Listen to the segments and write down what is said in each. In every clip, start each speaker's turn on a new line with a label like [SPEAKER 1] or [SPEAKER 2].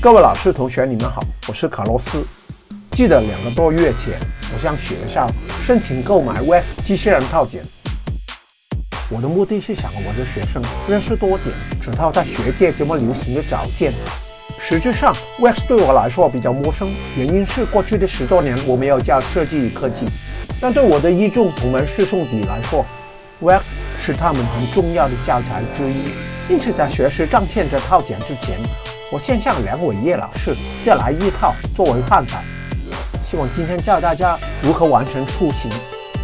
[SPEAKER 1] 各位老师、同学，你们好，我是卡洛斯。记得两个多月前，我向学校申请购买 West 机器人套件。我的目的是想我的学生认识多点这套在学界这么流行的早件。实质上，West 对我来说比较陌生，原因是过去的十多年我没有教设计与科技。但对我的一众同门师兄弟来说，West 是他们很重要的教材之一。因此，在学习张嵌这套件之前，我先向梁伟业老师借来一套作为范本，希望今天教大家如何完成雏形。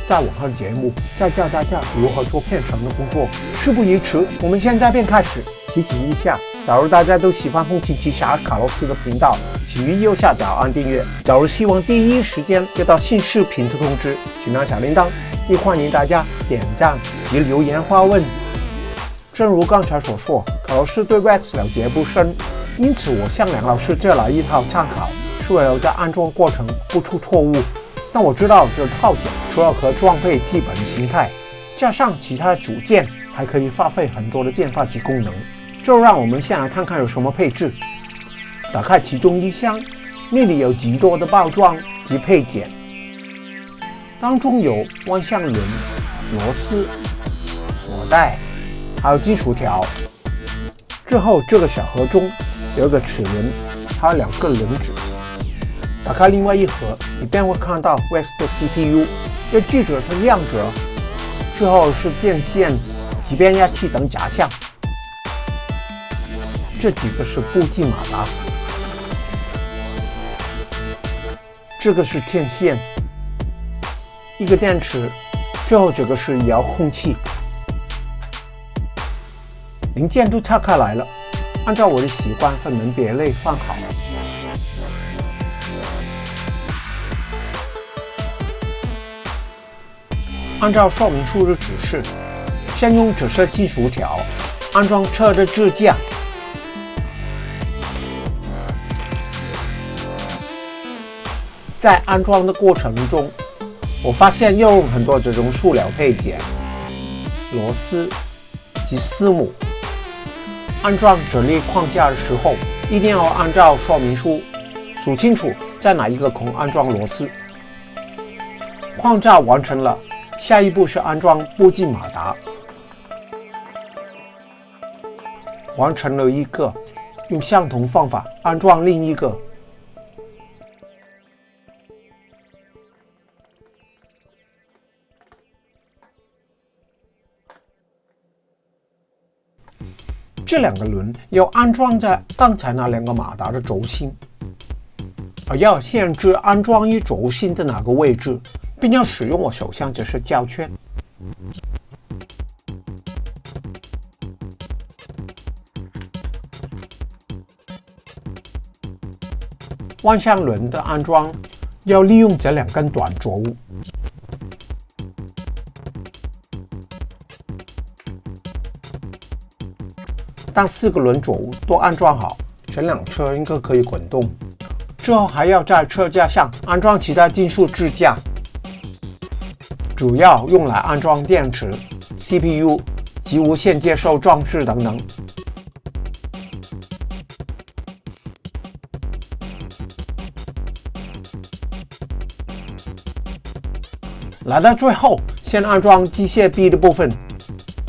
[SPEAKER 1] 在往后节目再教大家如何做片场的工作。事不宜迟，我们现在便开始。提醒一下，假如大家都喜欢风琴奇侠卡洛斯的频道，请于右下角按订阅。假如希望第一时间接到新视频的通知，请按小铃铛。亦欢迎大家点赞及留言发问。正如刚才所说，卡洛斯对 Wax 了解不深。因此，我向梁老师借来一套参考，是为了在安装过程不出错误。但我知道这套件除了可装配基本形态，加上其他组件，还可以发挥很多的变化及功能。就让我们先来看看有什么配置。打开其中一箱，那里有极多的包装及配件，当中有万向轮、螺丝、锁带，还有金属条。之后这个小盒中。有个齿轮，还有两个轮子。打开另外一盒，你便会看到 West 的 CPU，要记住它亮着。之后是电线及变压器等夹项。这几个是步进马达，这个是天线，一个电池，最后这个是遥控器。零件都拆开来了。按照我的习惯，分门别类放好。按照说明书的指示，先用紫色金属条安装车的支架。在安装的过程中，我发现要用很多这种塑料配件、螺丝及丝母。安装整列框架的时候，一定要按照说明书数清楚在哪一个孔安装螺丝。框架完成了，下一步是安装步进马达。完成了一个，用相同方法安装另一个。这两个轮要安装在刚才那两个马达的轴心，而要限制安装于轴心的哪个位置，并要使用我手上这是胶圈。万向轮的安装要利用这两根短轴。但四个轮轴都安装好，整辆车应该可以滚动。之后还要在车架上安装其他金属支架，主要用来安装电池、CPU 及无线接收装置等等。来到最后，先安装机械臂的部分。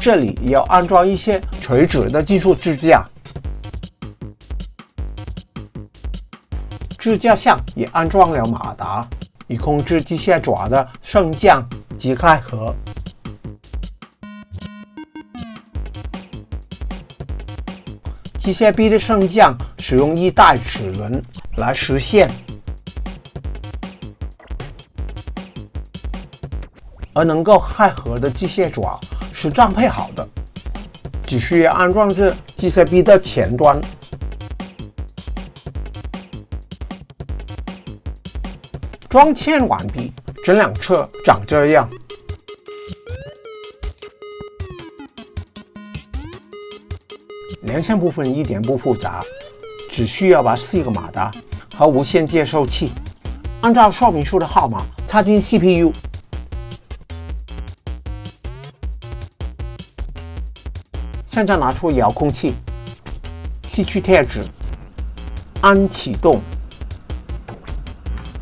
[SPEAKER 1] 这里也要安装一些垂直的技术支架，支架上也安装了马达，以控制机械爪的升降及开合。机械臂的升降使用一带齿轮来实现，而能够开合的机械爪。是装配好的，只需要安装至机械臂的前端。装嵌完毕，整辆车长这样。连线部分一点不复杂，只需要把四个马达和无线接收器按照说明书的号码插进 CPU。现在拿出遥控器，吸取贴纸，按启动，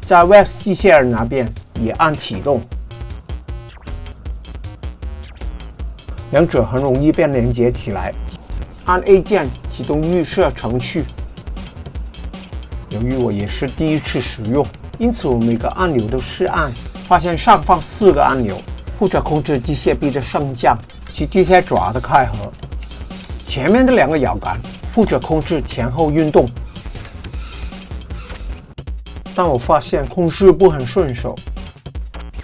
[SPEAKER 1] 在 West 机械人那边也按启动，两者很容易便连接起来。按 A 键启动预设程序。由于我也是第一次使用，因此我每个按钮都试按，发现上方四个按钮负责控制机械臂的升降及机械爪的开合，前面的两个摇杆负责控制前后运动。但我发现控制不很顺手，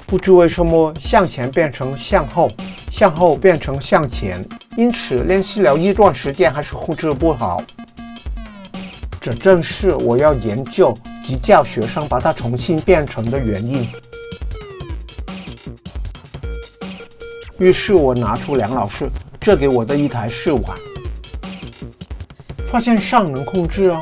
[SPEAKER 1] 不知为什么向前变成向后，向后变成向前，因此练习了一段时间还是控制不好。这正是我要研究及教学生把它重新变成的原因。于是我拿出梁老师这给我的一台试玩，发现上能控制啊。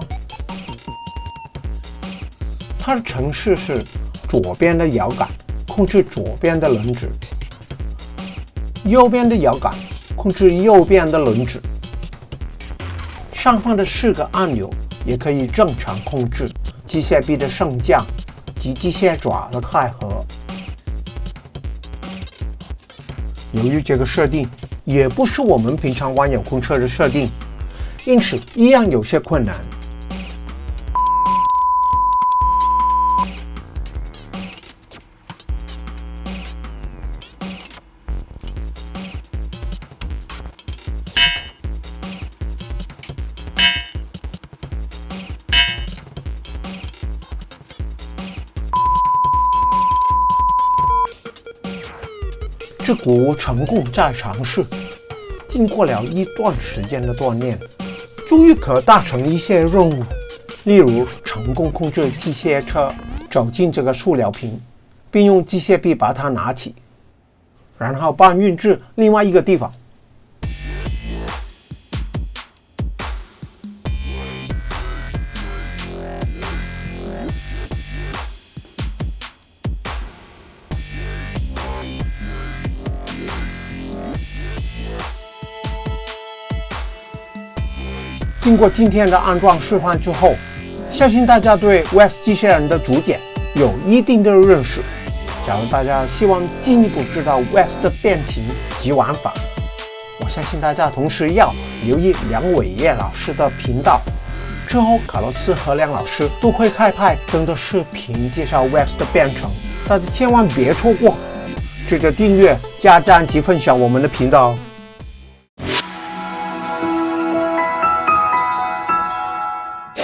[SPEAKER 1] 它的程式是左边的摇杆控制左边的轮子，右边的摇杆控制右边的轮子，上方的四个按钮。也可以正常控制机械臂的升降及机械爪的开合。由于这个设定也不是我们平常玩遥控车的设定，因此一样有些困难。这股成功再尝试，经过了一段时间的锻炼，终于可达成一些任务，例如成功控制机械车走进这个塑料瓶，并用机械臂把它拿起，然后搬运至另外一个地方。经过今天的安装示范之后，相信大家对 West 机械人的组件有一定的认识。假如大家希望进一步知道 West 的变形及玩法，我相信大家同时要留意梁伟业老师的频道。之后，卡洛斯和梁老师都会开拍更多视频介绍 West 的编程，大家千万别错过。记得订阅、加赞及分享我们的频道。